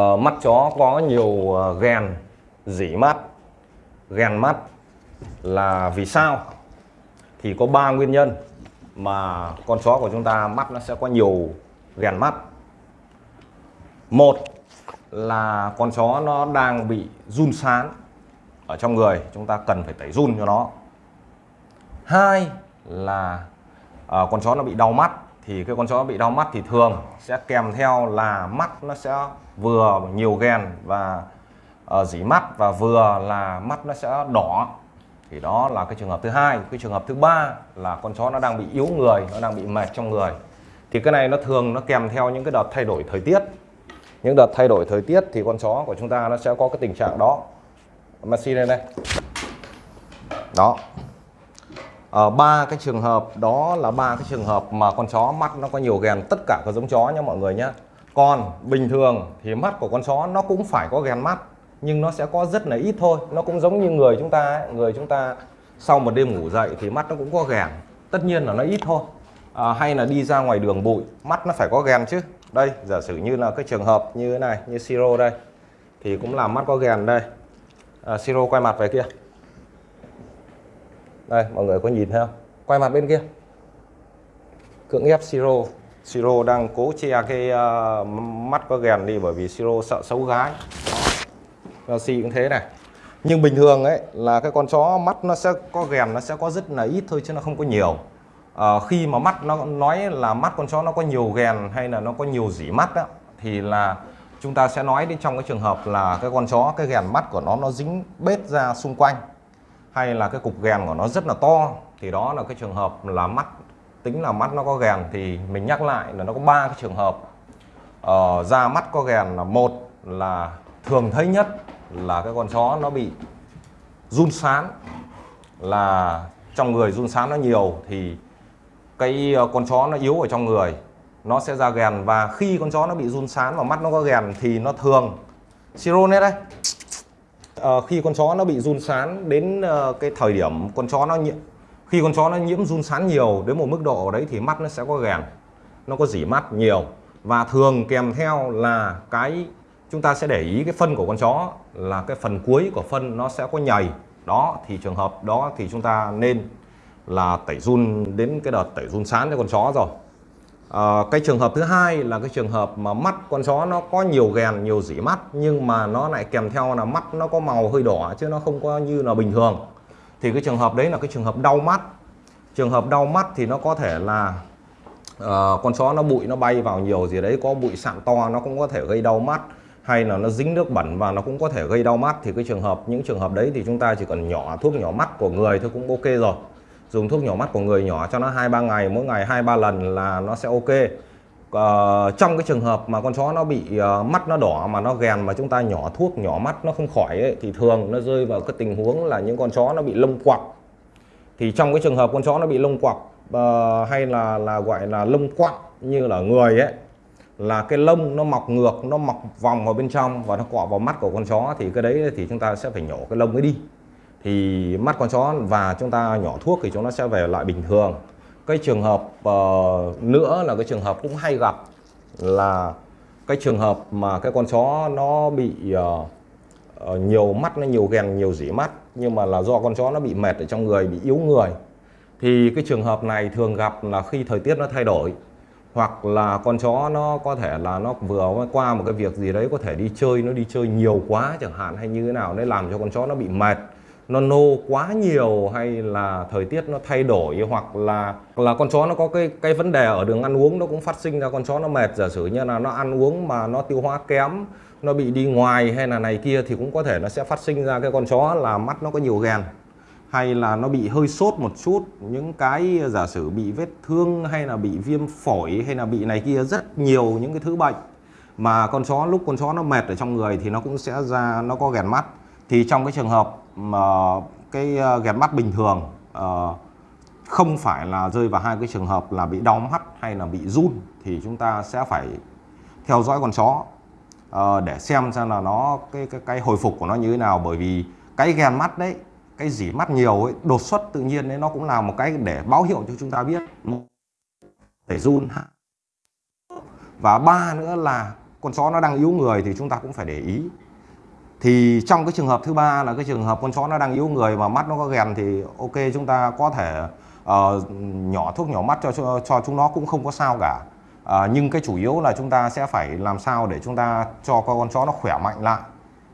Ờ, mắt chó có nhiều ờ, ghen, dỉ mắt, ghen mắt là vì sao? Thì có ba nguyên nhân mà con chó của chúng ta mắt nó sẽ có nhiều ghen mắt. Một là con chó nó đang bị run sán ở trong người, chúng ta cần phải tẩy run cho nó. Hai là ờ, con chó nó bị đau mắt thì cái con chó bị đau mắt thì thường sẽ kèm theo là mắt nó sẽ vừa nhiều ghen và uh, dỉ mắt và vừa là mắt nó sẽ đỏ. Thì đó là cái trường hợp thứ hai. Cái trường hợp thứ ba là con chó nó đang bị yếu người nó đang bị mệt trong người. Thì cái này nó thường nó kèm theo những cái đợt thay đổi thời tiết. Những đợt thay đổi thời tiết thì con chó của chúng ta nó sẽ có cái tình trạng đó. Messi lên đây đó. Ờ, ba cái trường hợp đó là ba cái trường hợp mà con chó mắt nó có nhiều ghen. Tất cả các giống chó nhé mọi người nhé còn bình thường thì mắt của con chó nó cũng phải có ghen mắt nhưng nó sẽ có rất là ít thôi. Nó cũng giống như người chúng ta ấy. người chúng ta sau một đêm ngủ dậy thì mắt nó cũng có ghen. Tất nhiên là nó ít thôi. À, hay là đi ra ngoài đường bụi mắt nó phải có ghen chứ. Đây giả sử như là cái trường hợp như thế này như siro đây thì cũng là mắt có ghen đây. À, siro quay mặt về kia đây mọi người có nhìn thấy không? Quay mặt bên kia. Cưỡng ép siro. Siro đang cố che cái uh, mắt có ghèn đi bởi vì siro sợ xấu gái. Messi cũng thế này. Nhưng bình thường ấy là cái con chó mắt nó sẽ có ghèn nó sẽ có rất là ít thôi chứ nó không có nhiều. À, khi mà mắt nó nói là mắt con chó nó có nhiều ghèn hay là nó có nhiều dỉ mắt đó, thì là chúng ta sẽ nói đến trong cái trường hợp là cái con chó cái ghèn mắt của nó nó dính bết ra xung quanh hay là cái cục ghèn của nó rất là to thì đó là cái trường hợp là mắt tính là mắt nó có ghèn thì mình nhắc lại là nó có ba cái trường hợp. Ờ, da mắt có ghèn là một là thường thấy nhất là cái con chó nó bị run sán là trong người run sán nó nhiều thì cái ờ, con chó nó yếu ở trong người nó sẽ ra ghèn và khi con chó nó bị run sán và mắt nó có ghèn thì nó thường. Siro đây uh, khi con chó nó bị run sán đến uh, cái thời điểm con chó nó nhiễm khi con chó nó nhiễm run sán nhiều đến một mức độ đấy thì mắt nó sẽ có gèn, nó có dỉ mắt nhiều. Và thường kèm theo là cái chúng ta sẽ để ý cái phân của con chó là cái phần cuối của phân nó sẽ có nhầy. Đó thì trường hợp đó thì chúng ta nên là tẩy run đến cái đợt tẩy run sán cho con chó rồi à, cái trường hợp thứ hai là cái trường hợp mà mắt con chó nó có nhiều ghèn nhiều dỉ mắt nhưng mà nó lại kèm theo là mắt nó có màu hơi đỏ chứ nó không có như là bình thường. Thì cái trường hợp đấy là cái trường hợp đau mắt. Trường hợp đau mắt thì nó có thể là uh, con chó nó bụi nó bay vào nhiều gì đấy có bụi sạn to nó cũng có thể gây đau mắt hay là nó dính nước bẩn và nó cũng có thể gây đau mắt. Thì cái trường hợp những trường hợp đấy thì chúng ta chỉ cần nhỏ thuốc nhỏ mắt của người thôi cũng ok rồi dùng thuốc nhỏ mắt của người nhỏ cho nó hai ba ngày mỗi ngày hai ba lần là nó sẽ ok. Uh, trong cái trường hợp mà con chó nó bị uh, mắt nó đỏ mà nó ghèn mà chúng ta nhỏ thuốc nhỏ mắt nó không khỏi ấy, thì thường nó rơi vào cái tình huống là những con chó nó bị lông quặc thì trong cái trường hợp con chó nó bị lông quặc uh, ờ, hay là là gọi là lông quặng như là người ấy là cái lông nó mọc ngược nó mọc vòng vào bên trong và nó cọ vào mắt của con chó thì cái đấy thì chúng ta sẽ phải nhổ cái lông ấy đi thì mắt con chó và chúng ta nhỏ thuốc thì chúng nó sẽ về lại bình thường. Cái trường hợp uh, nữa là cái trường hợp cũng hay gặp là cái trường hợp mà cái con chó nó bị uh, uh, nhiều mắt nó nhiều ghèn nhiều dỉ mắt nhưng mà là do con chó nó bị mệt ở trong người bị yếu người. Thì cái trường hợp này thường gặp là khi thời tiết nó thay đổi hoặc là con chó nó có thể là nó vừa qua một cái việc gì đấy có thể đi chơi nó đi chơi nhiều quá chẳng hạn hay như thế nào đấy làm cho con chó nó bị mệt nó nô quá nhiều hay là thời tiết nó thay đổi hoặc là là con chó nó có cái cái vấn đề ở đường ăn uống nó cũng phát sinh ra, con chó nó mệt, giả sử như là nó ăn uống mà nó tiêu hóa kém, nó bị đi ngoài hay là này kia thì cũng có thể nó sẽ phát sinh ra cái con chó là mắt nó có nhiều ghèn hay là nó bị hơi sốt một chút, những cái giả sử bị vết thương hay là bị viêm phổi hay là bị này kia rất nhiều những cái thứ bệnh. Mà con chó, lúc con chó nó mệt ở trong người thì nó cũng sẽ ra, nó có ghèn mắt. Thì trong cái trường hợp mà cái ờ, ghép mắt bình thường uh, không phải là rơi vào hai cái trường hợp là bị đau mắt hay là bị run thì chúng ta sẽ phải theo dõi con chó uh, để xem xem là nó cái, cái cái hồi phục của nó như thế nào. Bởi vì cái ghen mắt đấy cái dỉ mắt nhiều ấy đột xuất tự nhiên đấy nó cũng là một cái để báo hiệu cho chúng ta biết để run và ba nữa là con chó nó đang yếu người thì chúng ta cũng phải để ý thì trong cái trường hợp thứ ba là cái trường hợp con chó nó đang yếu người mà mắt nó có ghèn thì ok chúng ta có thể uh, nhỏ thuốc nhỏ mắt cho, cho cho chúng nó cũng không có sao cả. Uh, nhưng cái chủ yếu là chúng ta sẽ phải làm sao để chúng ta cho con chó nó khỏe mạnh lại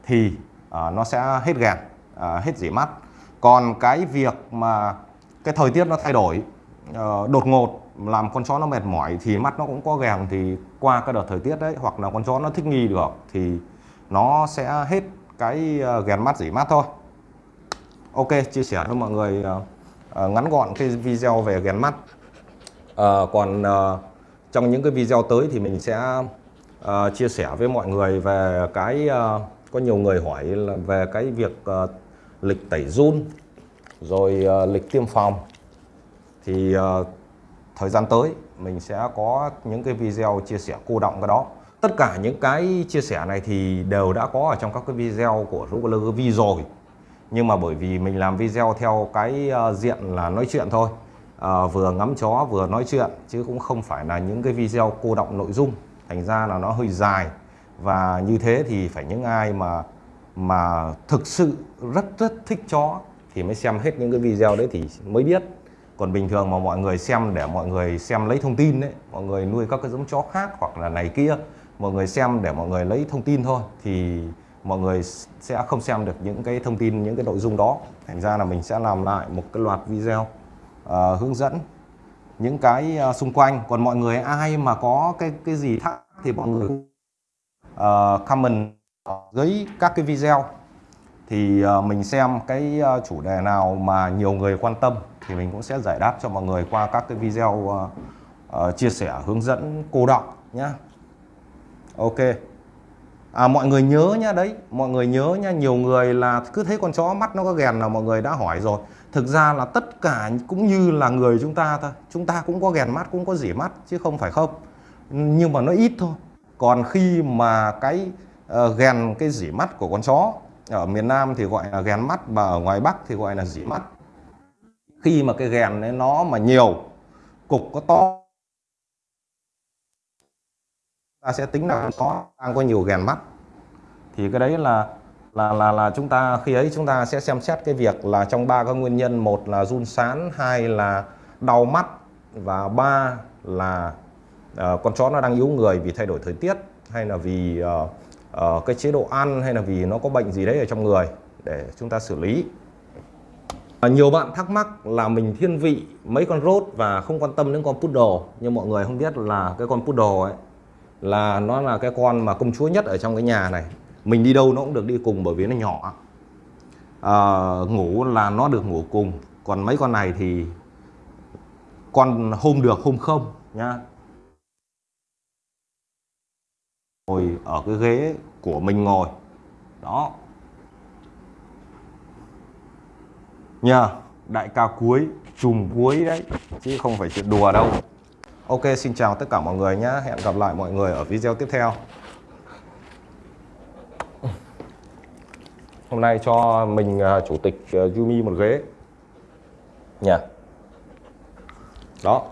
thì uh, nó sẽ hết ghèn uh, hết dỉ mắt. Còn cái việc mà cái thời tiết nó thay đổi uh, đột ngột làm con chó nó mệt mỏi thì mắt nó cũng có ghèn thì qua cái đợt thời tiết đấy hoặc là con chó nó thích nghi được thì nó sẽ hết cái ờ, ghen mắt dỉ mắt thôi. Ok chia sẻ cho mọi người uh, ngắn gọn cái video về ghen mắt. Uh, còn uh, trong những cái video tới thì mình sẽ uh, chia sẻ với mọi người về cái uh, có nhiều người hỏi là về cái việc uh, lịch tẩy run rồi uh, lịch tiêm phòng. Thì uh, thời gian tới mình sẽ có những cái video chia sẻ cô động cái đó tất cả những cái chia sẻ này thì đều đã có ở trong các cái video của Ruler V rồi. Nhưng mà bởi vì mình làm video theo cái ờ, diện là nói chuyện thôi. À, vừa ngắm chó vừa nói chuyện chứ cũng không phải là những cái video cô động nội dung. Thành ra là nó hơi dài. Và như thế thì phải những ai mà mà thực sự rất rất thích chó thì mới xem hết những cái video đấy thì mới biết. Còn bình thường mà mọi người xem để mọi người xem lấy thông tin đấy mọi người nuôi các cái giống chó khác hoặc là này kia mọi người xem để mọi người lấy thông tin thôi thì mọi người sẽ không xem được những cái thông tin những cái nội dung đó. Thành ra là mình sẽ làm lại một cái loạt video uh, hướng dẫn những cái uh, xung quanh. Còn mọi người ai mà có cái cái gì thắc thì mọi người uh, comment dưới các cái video. Thì uh, mình xem cái uh, chủ đề nào mà nhiều người quan tâm thì mình cũng sẽ giải đáp cho mọi người qua các cái video uh, uh, chia sẻ hướng dẫn cô đọng nhé ok. À, mọi người nhớ nhá đấy mọi người nhớ nhá nhiều người là cứ thấy con chó mắt nó có ghèn là mọi người đã hỏi rồi. Thực ra là tất cả cũng như là người chúng ta thôi chúng ta cũng có ghèn mắt cũng có dỉ mắt chứ không phải không. Nhưng mà nó ít thôi. Còn khi mà cái uh, ghèn cái dỉ mắt của con chó ở miền Nam thì gọi là ghèn mắt và ở ngoài Bắc thì gọi là dỉ mắt. Khi mà cái ghèn ấy nó mà nhiều cục có to ta sẽ tính là có đang có nhiều ghen mắt. Thì cái đấy là là là là chúng ta khi ấy chúng ta sẽ xem xét cái việc là trong ba cái nguyên nhân một là run sán hai là đau mắt và ba là uh, con chó nó đang yếu người vì thay đổi thời tiết hay là vì uh, uh, cái chế độ ăn hay là vì nó có bệnh gì đấy ở trong người để chúng ta xử lý. Nhiều bạn thắc mắc là mình thiên vị mấy con rốt và không quan tâm đến con poodle nhưng mọi người không biết là cái con poodle ấy là nó là cái con mà công chúa nhất ở trong cái nhà này. Mình đi đâu nó cũng được đi cùng bởi vì nó nhỏ. À, ngủ là nó được ngủ cùng. Còn mấy con này thì con hôm được hôm không nhá. Ngồi ở cái ghế của mình ngồi. Đó. Nha đại ca cuối chùm cuối đấy. Chứ không phải chuyện đùa đâu. Ok xin chào tất cả mọi người nhé. Hẹn gặp lại mọi người ở video tiếp theo. Hôm nay cho mình uh, chủ tịch uh, Yumi một ghế. Nhà. Đó.